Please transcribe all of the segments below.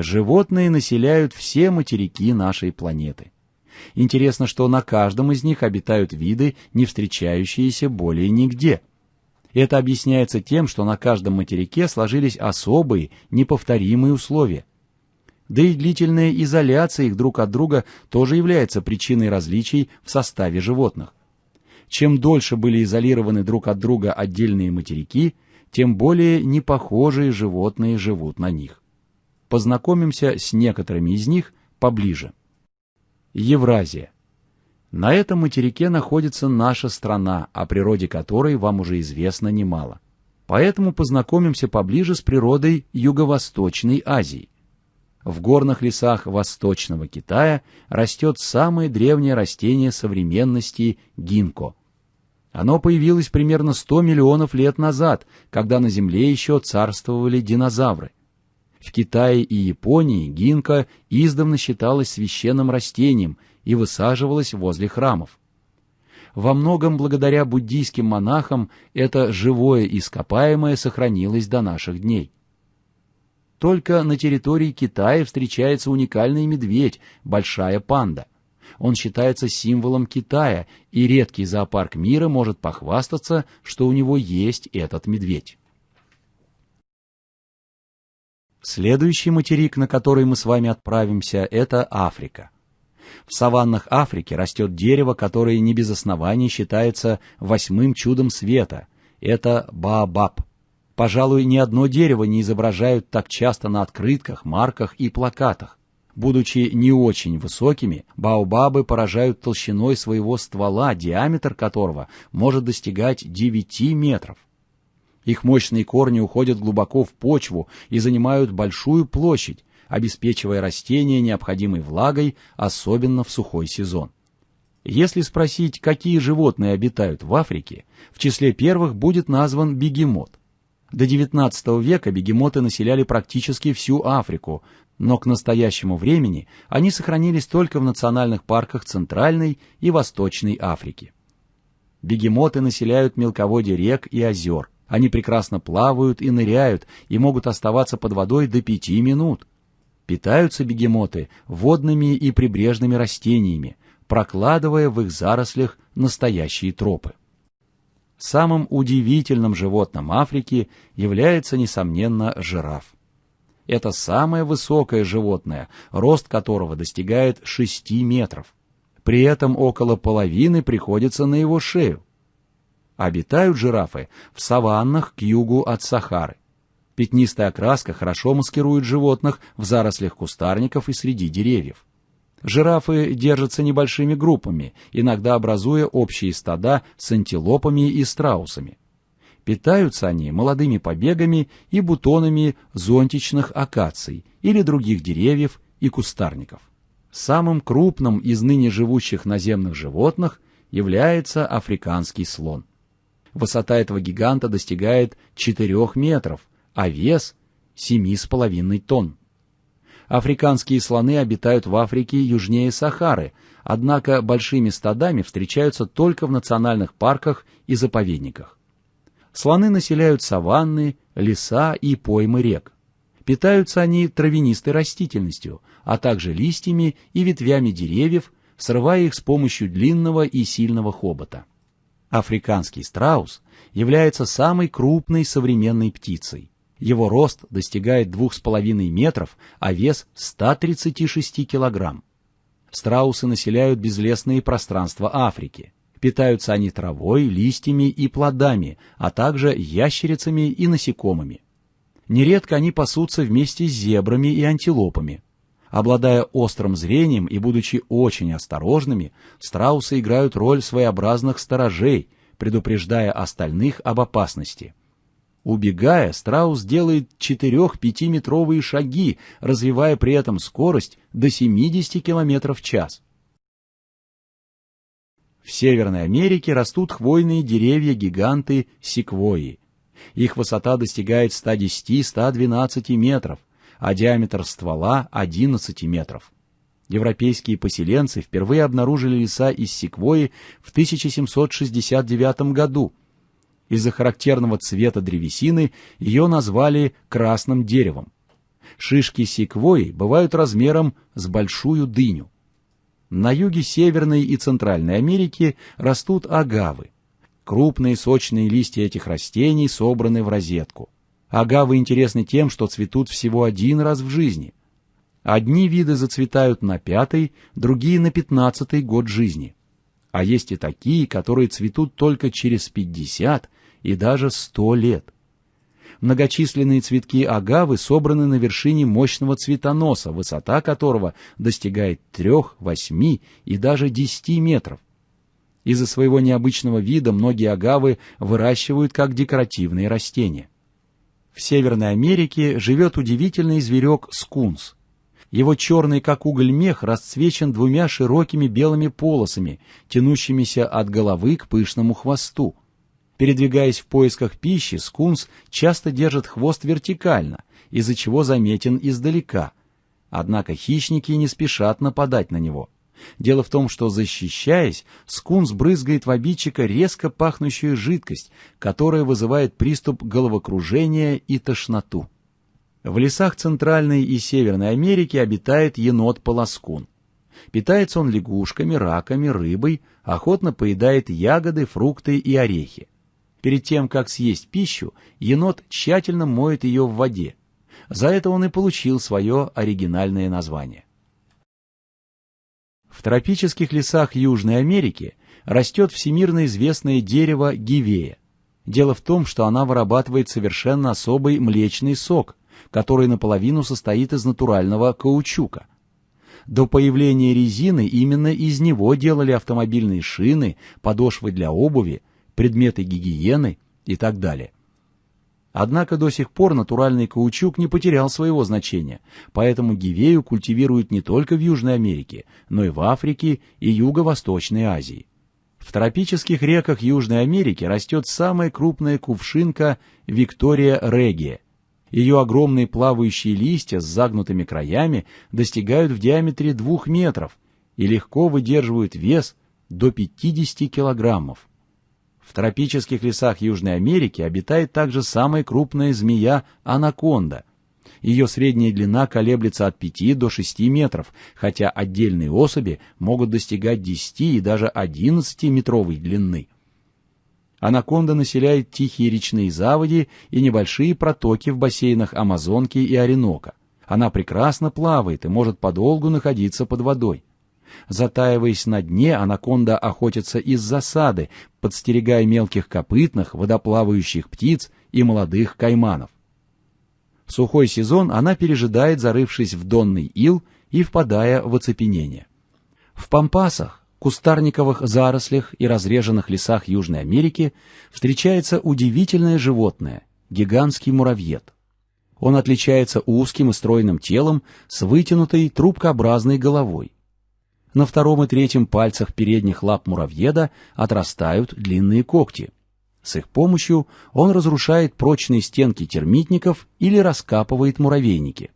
Животные населяют все материки нашей планеты. Интересно, что на каждом из них обитают виды, не встречающиеся более нигде. Это объясняется тем, что на каждом материке сложились особые, неповторимые условия. Да и длительная изоляция их друг от друга тоже является причиной различий в составе животных. Чем дольше были изолированы друг от друга отдельные материки, тем более непохожие животные живут на них. Познакомимся с некоторыми из них поближе. Евразия. На этом материке находится наша страна, о природе которой вам уже известно немало. Поэтому познакомимся поближе с природой Юго-Восточной Азии. В горных лесах Восточного Китая растет самое древнее растение современности – гинко. Оно появилось примерно 100 миллионов лет назад, когда на Земле еще царствовали динозавры. В Китае и Японии гинка издавна считалась священным растением и высаживалась возле храмов. Во многом благодаря буддийским монахам это живое ископаемое сохранилось до наших дней. Только на территории Китая встречается уникальный медведь, большая панда. Он считается символом Китая, и редкий зоопарк мира может похвастаться, что у него есть этот медведь. Следующий материк, на который мы с вами отправимся, это Африка. В саваннах Африки растет дерево, которое не без оснований считается восьмым чудом света. Это баобаб. Пожалуй, ни одно дерево не изображают так часто на открытках, марках и плакатах. Будучи не очень высокими, баобабы поражают толщиной своего ствола, диаметр которого может достигать 9 метров. Их мощные корни уходят глубоко в почву и занимают большую площадь, обеспечивая растения необходимой влагой, особенно в сухой сезон. Если спросить, какие животные обитают в Африке, в числе первых будет назван бегемот. До XIX века бегемоты населяли практически всю Африку, но к настоящему времени они сохранились только в национальных парках Центральной и Восточной Африки. Бегемоты населяют мелководье рек и озер – они прекрасно плавают и ныряют, и могут оставаться под водой до пяти минут. Питаются бегемоты водными и прибрежными растениями, прокладывая в их зарослях настоящие тропы. Самым удивительным животным Африки является, несомненно, жираф. Это самое высокое животное, рост которого достигает 6 метров. При этом около половины приходится на его шею. Обитают жирафы в саваннах к югу от Сахары. Пятнистая окраска хорошо маскирует животных в зарослях кустарников и среди деревьев. Жирафы держатся небольшими группами, иногда образуя общие стада с антилопами и страусами. Питаются они молодыми побегами и бутонами зонтичных акаций или других деревьев и кустарников. Самым крупным из ныне живущих наземных животных является африканский слон. Высота этого гиганта достигает 4 метров, а вес 7,5 тонн. Африканские слоны обитают в Африке южнее Сахары, однако большими стадами встречаются только в национальных парках и заповедниках. Слоны населяют саванны, леса и поймы рек. Питаются они травянистой растительностью, а также листьями и ветвями деревьев, срывая их с помощью длинного и сильного хобота. Африканский страус является самой крупной современной птицей. Его рост достигает 2,5 метров, а вес 136 килограмм. Страусы населяют безлесные пространства Африки. Питаются они травой, листьями и плодами, а также ящерицами и насекомыми. Нередко они пасутся вместе с зебрами и антилопами. Обладая острым зрением и будучи очень осторожными, страусы играют роль своеобразных сторожей, предупреждая остальных об опасности. Убегая, страус делает 4-5-метровые шаги, развивая при этом скорость до 70 км в час. В Северной Америке растут хвойные деревья-гиганты секвойи. Их высота достигает 110-112 метров а диаметр ствола 11 метров. Европейские поселенцы впервые обнаружили леса из секвойи в 1769 году. Из-за характерного цвета древесины ее назвали красным деревом. Шишки секвои бывают размером с большую дыню. На юге Северной и Центральной Америки растут агавы. Крупные сочные листья этих растений собраны в розетку. Агавы интересны тем, что цветут всего один раз в жизни. Одни виды зацветают на пятый, другие на пятнадцатый год жизни. А есть и такие, которые цветут только через пятьдесят и даже сто лет. Многочисленные цветки агавы собраны на вершине мощного цветоноса, высота которого достигает трех, восьми и даже десяти метров. Из-за своего необычного вида многие агавы выращивают как декоративные растения. В Северной Америке живет удивительный зверек скунс. Его черный, как уголь, мех расцвечен двумя широкими белыми полосами, тянущимися от головы к пышному хвосту. Передвигаясь в поисках пищи, скунс часто держит хвост вертикально, из-за чего заметен издалека. Однако хищники не спешат нападать на него. Дело в том, что, защищаясь, скунс брызгает в обидчика резко пахнущую жидкость, которая вызывает приступ головокружения и тошноту. В лесах Центральной и Северной Америки обитает енот-полоскун. Питается он лягушками, раками, рыбой, охотно поедает ягоды, фрукты и орехи. Перед тем, как съесть пищу, енот тщательно моет ее в воде. За это он и получил свое оригинальное название. В тропических лесах Южной Америки растет всемирно известное дерево гивея. Дело в том, что она вырабатывает совершенно особый млечный сок, который наполовину состоит из натурального каучука. До появления резины именно из него делали автомобильные шины, подошвы для обуви, предметы гигиены и так далее. Однако до сих пор натуральный каучук не потерял своего значения, поэтому гивею культивируют не только в Южной Америке, но и в Африке и Юго-Восточной Азии. В тропических реках Южной Америки растет самая крупная кувшинка Виктория регия. Ее огромные плавающие листья с загнутыми краями достигают в диаметре двух метров и легко выдерживают вес до 50 килограммов. В тропических лесах Южной Америки обитает также самая крупная змея анаконда. Ее средняя длина колеблется от 5 до 6 метров, хотя отдельные особи могут достигать 10 и даже 11 метровой длины. Анаконда населяет тихие речные заводи и небольшие протоки в бассейнах Амазонки и Оренока. Она прекрасно плавает и может подолгу находиться под водой. Затаиваясь на дне, анаконда охотится из засады, подстерегая мелких копытных, водоплавающих птиц и молодых кайманов. В сухой сезон она пережидает, зарывшись в донный ил и впадая в оцепенение. В пампасах, кустарниковых зарослях и разреженных лесах Южной Америки встречается удивительное животное – гигантский муравьед. Он отличается узким и стройным телом с вытянутой трубкообразной головой. На втором и третьем пальцах передних лап муравьеда отрастают длинные когти. С их помощью он разрушает прочные стенки термитников или раскапывает муравейники.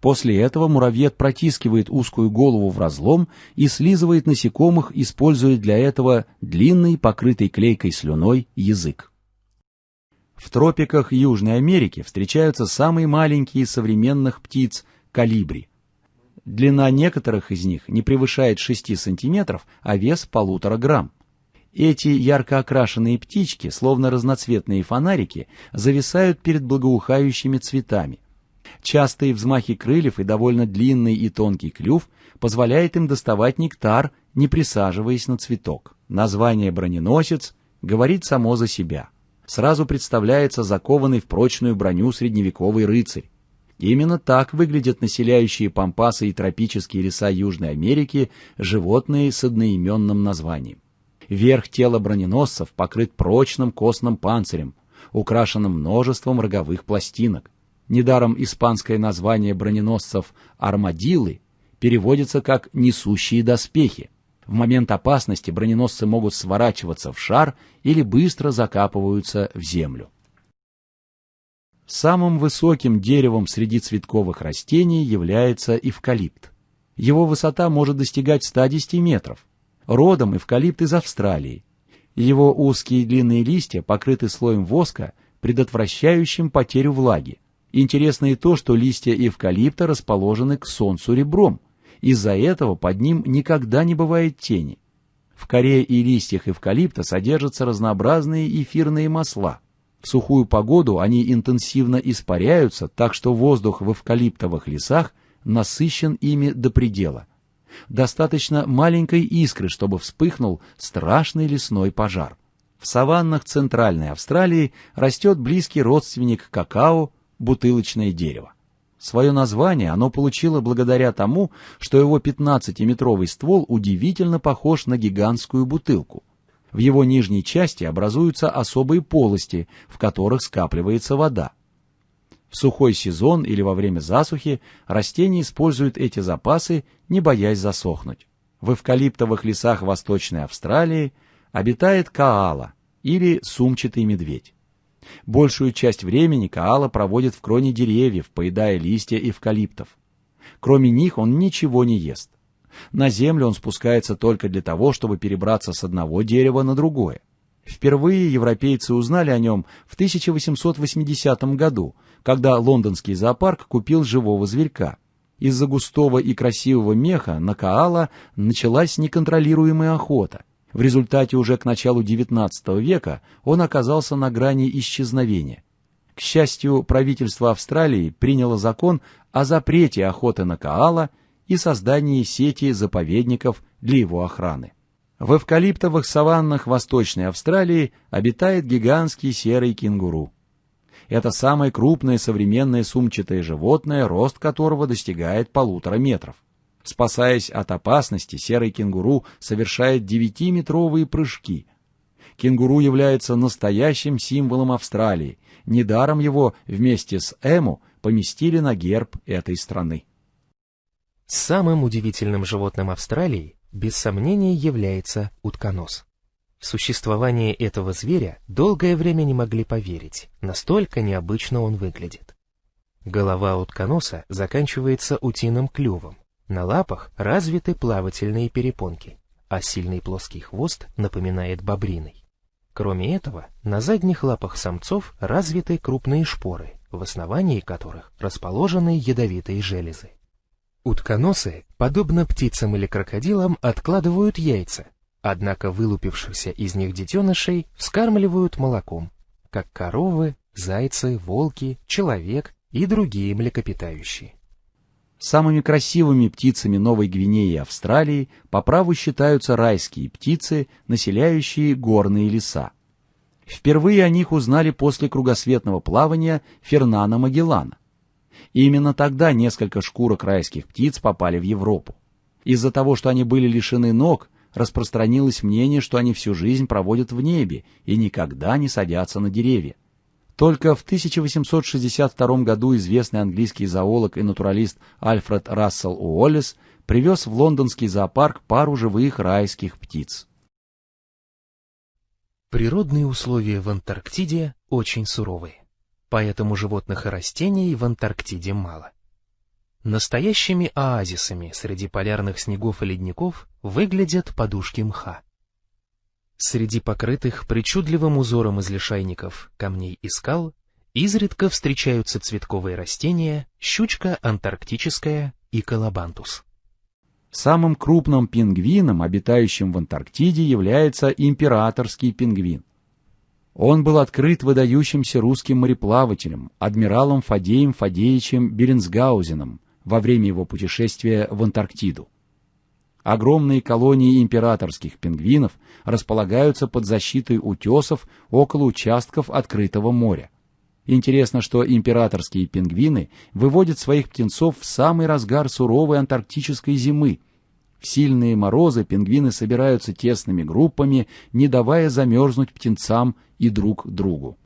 После этого муравьед протискивает узкую голову в разлом и слизывает насекомых, используя для этого длинный, покрытый клейкой слюной, язык. В тропиках Южной Америки встречаются самые маленькие современных птиц – калибри. Длина некоторых из них не превышает 6 сантиметров, а вес полутора грамм. Эти ярко окрашенные птички, словно разноцветные фонарики, зависают перед благоухающими цветами. Частые взмахи крыльев и довольно длинный и тонкий клюв позволяет им доставать нектар, не присаживаясь на цветок. Название «броненосец» говорит само за себя. Сразу представляется закованный в прочную броню средневековый рыцарь. Именно так выглядят населяющие пампасы и тропические леса Южной Америки животные с одноименным названием. Верх тела броненосцев покрыт прочным костным панцирем, украшенным множеством роговых пластинок. Недаром испанское название броненосцев «армадилы» переводится как «несущие доспехи». В момент опасности броненосцы могут сворачиваться в шар или быстро закапываются в землю. Самым высоким деревом среди цветковых растений является эвкалипт. Его высота может достигать 110 метров. Родом эвкалипт из Австралии. Его узкие длинные листья покрыты слоем воска, предотвращающим потерю влаги. Интересно и то, что листья эвкалипта расположены к солнцу ребром. Из-за этого под ним никогда не бывает тени. В коре и листьях эвкалипта содержатся разнообразные эфирные масла. В сухую погоду они интенсивно испаряются, так что воздух в эвкалиптовых лесах насыщен ими до предела. Достаточно маленькой искры, чтобы вспыхнул страшный лесной пожар. В саваннах Центральной Австралии растет близкий родственник какао – бутылочное дерево. Свое название оно получило благодаря тому, что его 15-метровый ствол удивительно похож на гигантскую бутылку. В его нижней части образуются особые полости, в которых скапливается вода. В сухой сезон или во время засухи растения используют эти запасы, не боясь засохнуть. В эвкалиптовых лесах Восточной Австралии обитает каала или сумчатый медведь. Большую часть времени Каала проводит в кроне деревьев, поедая листья эвкалиптов. Кроме них он ничего не ест. На землю он спускается только для того, чтобы перебраться с одного дерева на другое. Впервые европейцы узнали о нем в 1880 году, когда лондонский зоопарк купил живого зверька. Из-за густого и красивого меха на Каала началась неконтролируемая охота. В результате уже к началу XIX века он оказался на грани исчезновения. К счастью, правительство Австралии приняло закон о запрете охоты на коала и создании сети заповедников для его охраны. В эвкалиптовых саваннах Восточной Австралии обитает гигантский серый кенгуру. Это самое крупное современное сумчатое животное, рост которого достигает полутора метров. Спасаясь от опасности, серый кенгуру совершает девятиметровые прыжки. Кенгуру является настоящим символом Австралии. Недаром его вместе с Эму поместили на герб этой страны. Самым удивительным животным Австралии, без сомнения, является утконос. В существование этого зверя долгое время не могли поверить, настолько необычно он выглядит. Голова утконоса заканчивается утиным клювом, на лапах развиты плавательные перепонки, а сильный плоский хвост напоминает бобриный. Кроме этого, на задних лапах самцов развиты крупные шпоры, в основании которых расположены ядовитые железы. Утконосы, подобно птицам или крокодилам, откладывают яйца, однако вылупившихся из них детенышей вскармливают молоком, как коровы, зайцы, волки, человек и другие млекопитающие. Самыми красивыми птицами Новой Гвинеи и Австралии по праву считаются райские птицы, населяющие горные леса. Впервые о них узнали после кругосветного плавания Фернана Магеллана. И именно тогда несколько шкурок райских птиц попали в Европу. Из-за того, что они были лишены ног, распространилось мнение, что они всю жизнь проводят в небе и никогда не садятся на деревья. Только в 1862 году известный английский зоолог и натуралист Альфред Рассел Уоллес привез в лондонский зоопарк пару живых райских птиц. Природные условия в Антарктиде очень суровые, поэтому животных и растений в Антарктиде мало. Настоящими оазисами среди полярных снегов и ледников выглядят подушки мха. Среди покрытых причудливым узором из лишайников, камней и скал изредка встречаются цветковые растения, щучка антарктическая и колобантус. Самым крупным пингвином, обитающим в Антарктиде, является императорский пингвин. Он был открыт выдающимся русским мореплавателем, адмиралом Фадеем Фадеевичем Беренсгаузеном во время его путешествия в Антарктиду. Огромные колонии императорских пингвинов располагаются под защитой утесов около участков открытого моря. Интересно, что императорские пингвины выводят своих птенцов в самый разгар суровой антарктической зимы. В сильные морозы пингвины собираются тесными группами, не давая замерзнуть птенцам и друг другу.